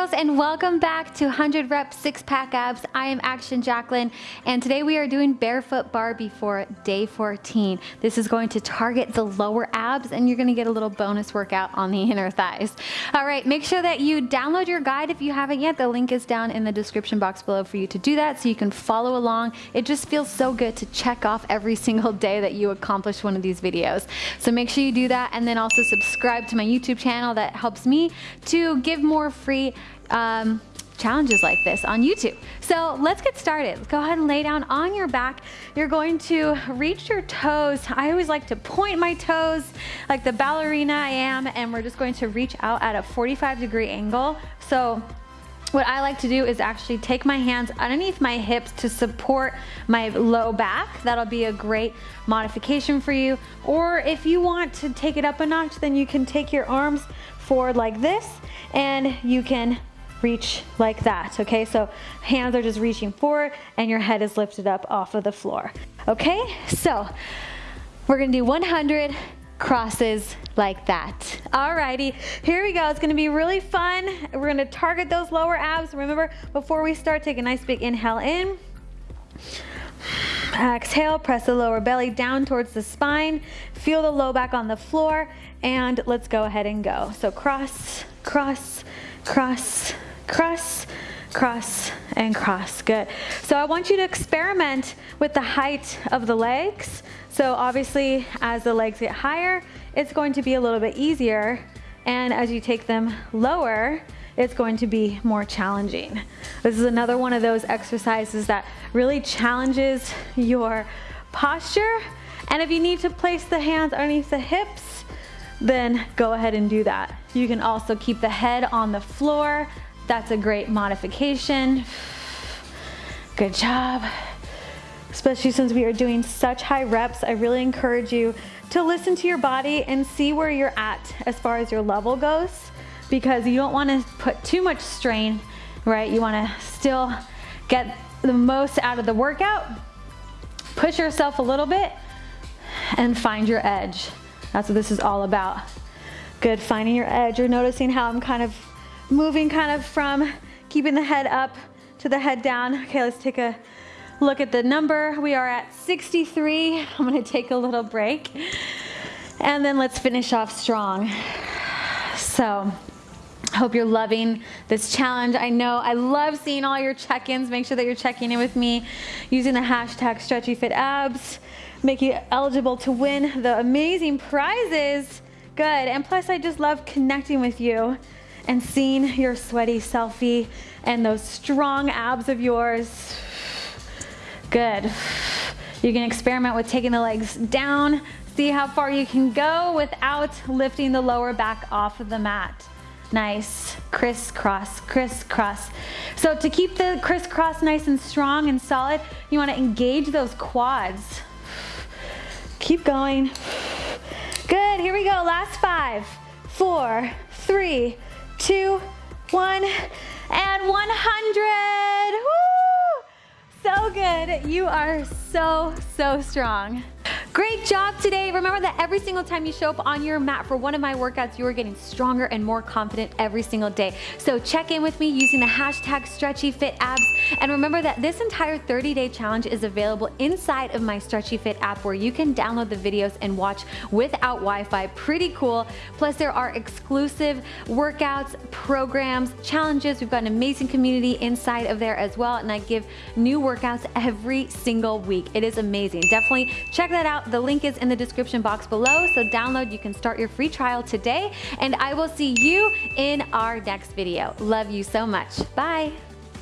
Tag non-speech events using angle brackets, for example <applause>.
girls and welcome back to 100 rep six pack abs. I am Action Jacqueline and today we are doing barefoot Barbie for day 14. This is going to target the lower abs and you're gonna get a little bonus workout on the <laughs> inner thighs. All right, make sure that you download your guide if you haven't yet. The link is down in the description box below for you to do that so you can follow along. It just feels so good to check off every single day that you accomplish one of these videos. So make sure you do that and then also subscribe to my YouTube channel that helps me to give more free um, challenges like this on YouTube. So let's get started. Go ahead and lay down on your back. You're going to reach your toes. I always like to point my toes like the ballerina I am and we're just going to reach out at a 45 degree angle. So what I like to do is actually take my hands underneath my hips to support my low back. That'll be a great modification for you. Or if you want to take it up a notch, then you can take your arms forward like this and you can reach like that, okay? So hands are just reaching forward and your head is lifted up off of the floor, okay? So we're gonna do 100 crosses like that. Alrighty, here we go. It's gonna be really fun. We're gonna target those lower abs. Remember, before we start, take a nice big inhale in. Exhale, press the lower belly down towards the spine. Feel the low back on the floor and let's go ahead and go. So cross, cross, cross, cross, cross, and cross. Good. So I want you to experiment with the height of the legs. So obviously as the legs get higher, it's going to be a little bit easier. And as you take them lower, it's going to be more challenging. This is another one of those exercises that really challenges your posture. And if you need to place the hands underneath the hips, then go ahead and do that. You can also keep the head on the floor. That's a great modification. Good job. Especially since we are doing such high reps, I really encourage you to listen to your body and see where you're at as far as your level goes because you don't wanna put too much strain, right? You wanna still get the most out of the workout, push yourself a little bit and find your edge. That's what this is all about. Good, finding your edge. You're noticing how I'm kind of moving kind of from keeping the head up to the head down. Okay, let's take a look at the number. We are at 63. I'm gonna take a little break. And then let's finish off strong. So, I hope you're loving this challenge. I know I love seeing all your check-ins. Make sure that you're checking in with me using the hashtag stretchyfitabs make you eligible to win the amazing prizes. Good, and plus I just love connecting with you and seeing your sweaty selfie and those strong abs of yours. Good. You can experiment with taking the legs down, see how far you can go without lifting the lower back off of the mat. Nice, crisscross, crisscross. So to keep the crisscross nice and strong and solid, you wanna engage those quads. Keep going. Good, here we go. Last five, four, three, two, one, and 100. Woo! So good. You are so, so strong. Great job today. Remember that every single time you show up on your mat for one of my workouts, you are getting stronger and more confident every single day. So check in with me using the hashtag StretchyFitAbs. And remember that this entire 30-day challenge is available inside of my Stretchy Fit app where you can download the videos and watch without Wi-Fi. Pretty cool. Plus there are exclusive workouts, programs, challenges. We've got an amazing community inside of there as well. And I give new workouts every single week. It is amazing. Definitely check that out out. The link is in the description box below, so download. You can start your free trial today, and I will see you in our next video. Love you so much. Bye.